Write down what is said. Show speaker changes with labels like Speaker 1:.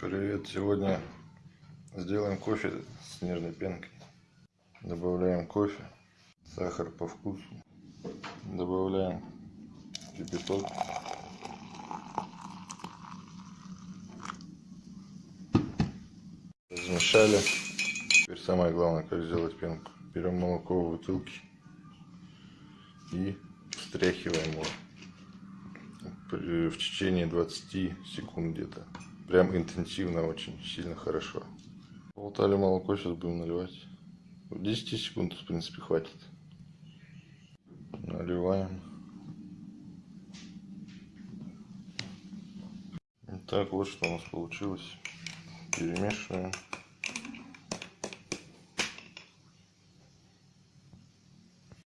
Speaker 1: Привет! Сегодня сделаем кофе с нежной пенкой. Добавляем кофе, сахар по вкусу. Добавляем кипяток. Размешали. Теперь самое главное, как сделать пенку. Берем молоко в бутылке и встряхиваем его в течение 20 секунд где-то. Прям интенсивно, очень сильно хорошо. Болтали молоко, сейчас будем наливать. 10 секунд, в принципе, хватит. Наливаем. Так, вот что у нас получилось. Перемешиваем.